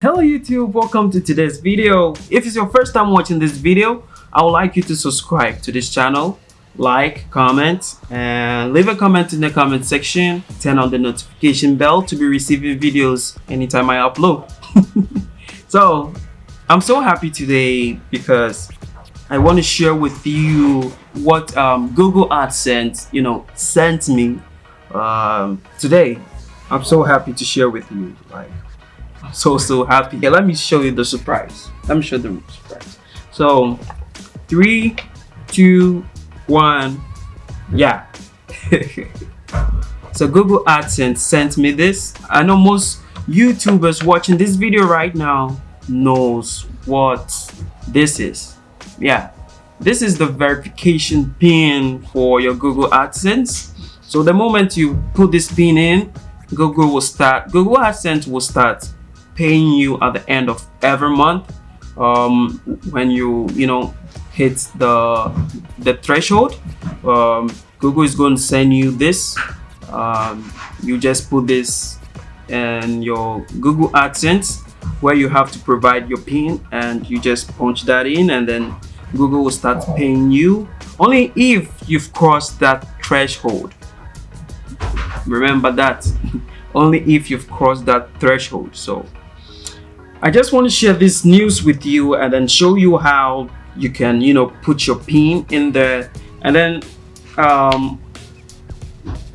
Hello YouTube, welcome to today's video. If it's your first time watching this video, I would like you to subscribe to this channel, like, comment, and leave a comment in the comment section. Turn on the notification bell to be receiving videos anytime I upload. so, I'm so happy today because I want to share with you what um, Google AdSense, you know, sent me um, today. I'm so happy to share with you. Like, so so happy. Okay, let me show you the surprise. Let me show the surprise. So three two one. Yeah. So google adsense sent me this. I know most youtubers watching this video right now knows what this is. Yeah. This is the verification pin for your google adsense. So the moment you put this pin in google will start google adsense will start paying you at the end of every month um, when you you know hit the the threshold um, Google is going to send you this um, you just put this in your Google AdSense where you have to provide your PIN and you just punch that in and then Google will start paying you only if you've crossed that threshold. Remember that. Only if you've crossed that threshold so I just want to share this news with you and then show you how you can, you know, put your pin in there. And then um,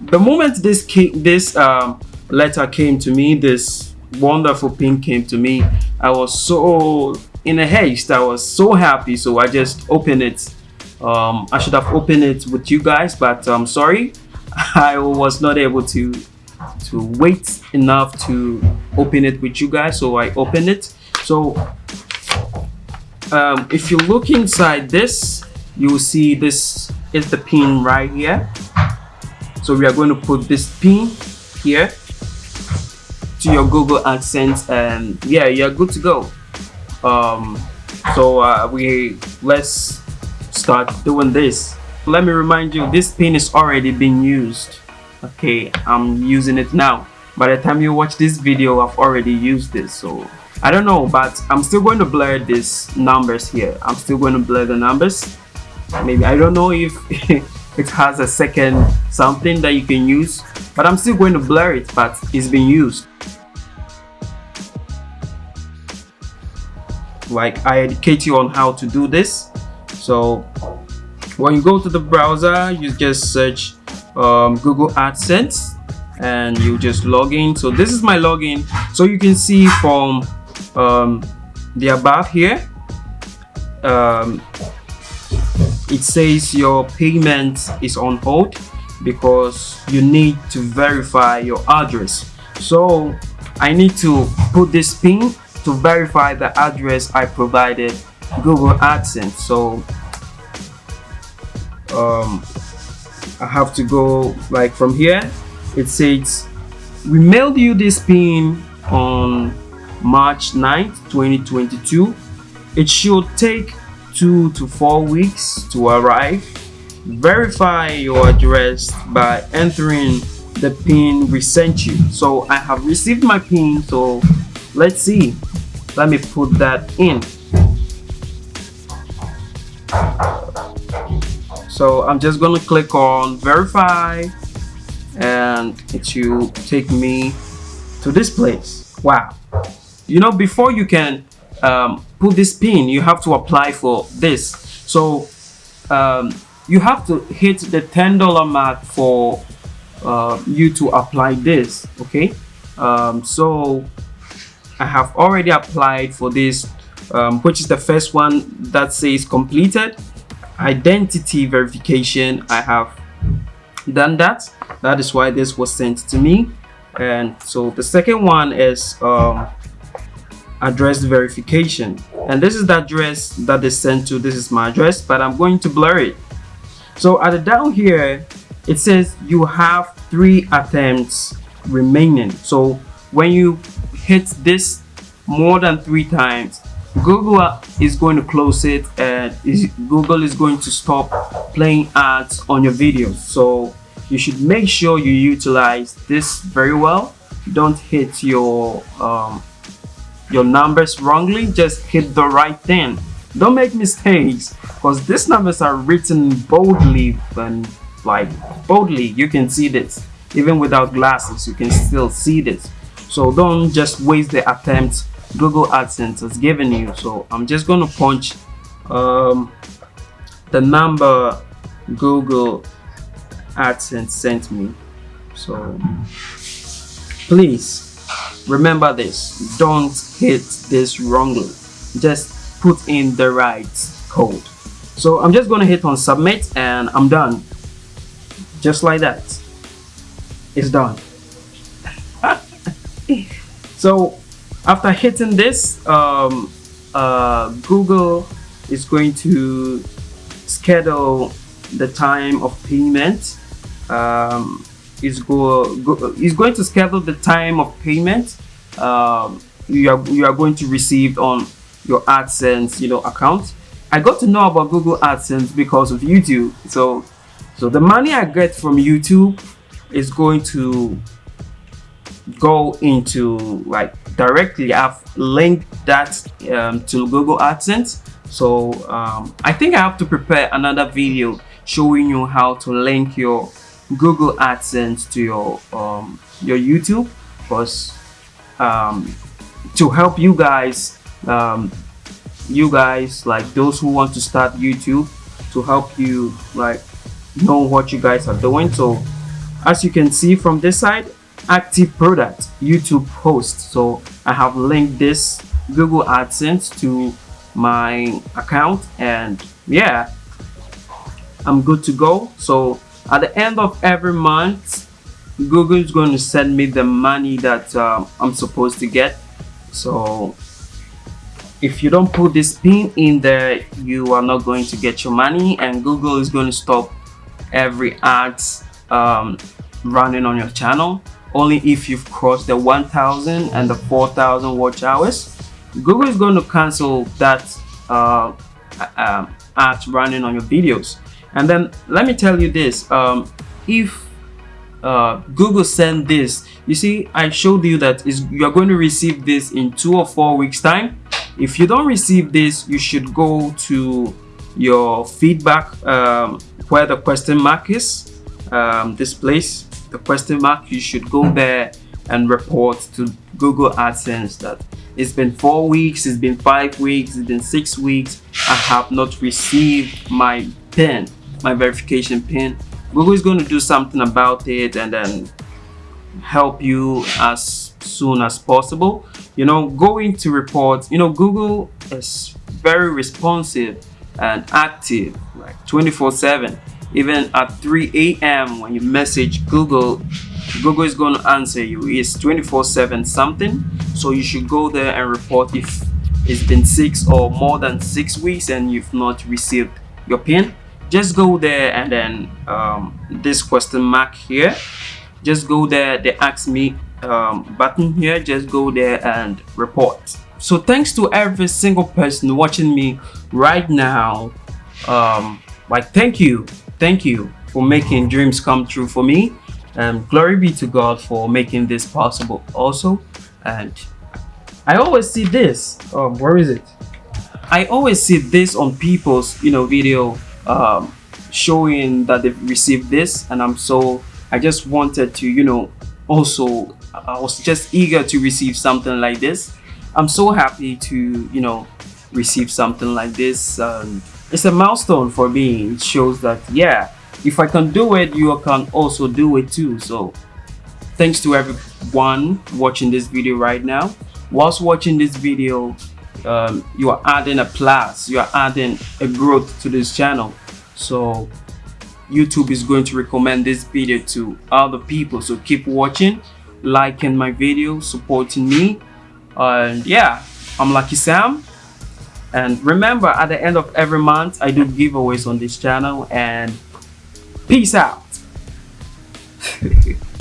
the moment this came, this um, letter came to me, this wonderful pin came to me, I was so in a haste. I was so happy. So I just opened it. Um, I should have opened it with you guys, but I'm sorry. I was not able to to wait enough to open it with you guys so i open it. So um, if you look inside this you will see this is the pin right here. So we are going to put this pin here to your google adsense and yeah you're good to go. Um, so uh, we let's start doing this. Let me remind you this pin is already being used. Okay i'm using it now by the time you watch this video i've already used this so i don't know but i'm still going to blur these numbers here. I'm still going to blur the numbers. Maybe i don't know if it has a second something that you can use but i'm still going to blur it but it's been used. Like i educate you on how to do this. So when you go to the browser you just search um, Google AdSense and you just log in. So this is my login. So you can see from um, the above here um, it says your payment is on hold because you need to verify your address. So I need to put this pin to verify the address I provided Google AdSense. So um, I have to go like from here it says we mailed you this pin on March 9th 2022 it should take two to four weeks to arrive. Verify your address by entering the pin we sent you. So I have received my pin so let's see. Let me put that in. So i'm just gonna click on verify and it will take me to this place. Wow. You know before you can um, put this pin you have to apply for this. So um, you have to hit the $10 mark for uh, you to apply this okay? Um, so I have already applied for this um, which is the first one that says completed. Identity verification i have done that. That is why this was sent to me. And so the second one is um, address verification. And this is the address that they sent to this is my address but i'm going to blur it. So at the down here it says you have three attempts remaining. So when you hit this more than three times Google is going to close it and is, Google is going to stop playing ads on your videos. So you should make sure you utilize this very well. Don't hit your um, your numbers wrongly. Just hit the right thing. Don't make mistakes because these numbers are written boldly and like boldly. You can see this. Even without glasses you can still see this. So don't just waste the attempt google adsense has given you so i'm just going to punch um, the number google adsense sent me. So please remember this. Don't hit this wrongly. Just put in the right code. So i'm just going to hit on submit and i'm done. Just like that. It's done. So after hitting this um, uh, Google is going to schedule the time of payment. Um, is go, go is going to schedule the time of payment um, you are you are going to receive on your AdSense you know account. I got to know about Google AdSense because of YouTube. So so the money I get from YouTube is going to go into like directly I've linked that um, to Google AdSense. So um, I think I have to prepare another video showing you how to link your Google AdSense to your um, your YouTube. Because um, to help you guys um, you guys like those who want to start YouTube to help you like know what you guys are doing. So as you can see from this side active product youtube post so i have linked this google adsense to my account and yeah i'm good to go. So at the end of every month google is going to send me the money that um, i'm supposed to get. So if you don't put this pin in there you are not going to get your money and google is going to stop every ads um, running on your channel only if you've crossed the 1000 and the 4000 watch hours. Google is going to cancel that uh, ads running on your videos. And then let me tell you this um, if uh, google send this you see i showed you that is you're going to receive this in two or four weeks time. If you don't receive this you should go to your feedback um, where the question mark is um, this place the question mark you should go there and report to Google AdSense that it's been four weeks it's been five weeks it's been six weeks I have not received my pin my verification pin Google is going to do something about it and then help you as soon as possible. You know going to report you know Google is very responsive and active like 24 7 even at 3 a.m when you message google google is going to answer you. It's 24 7 something. So you should go there and report if it's been six or more than six weeks and you've not received your pin. Just go there and then um, this question mark here. Just go there they ask me um, button here. Just go there and report. So thanks to every single person watching me right now. Um, like thank you thank you for making dreams come true for me. And glory be to god for making this possible also. And i always see this um where is it? I always see this on people's you know video um showing that they've received this. And i'm so i just wanted to you know also i was just eager to receive something like this. I'm so happy to you know receive something like this. Um, it's a milestone for me. It shows that yeah if i can do it you can also do it too. So thanks to everyone watching this video right now. Whilst watching this video um, you are adding a plus you are adding a growth to this channel. So youtube is going to recommend this video to other people. So keep watching liking my video supporting me. And yeah i'm lucky sam and remember at the end of every month i do giveaways on this channel and peace out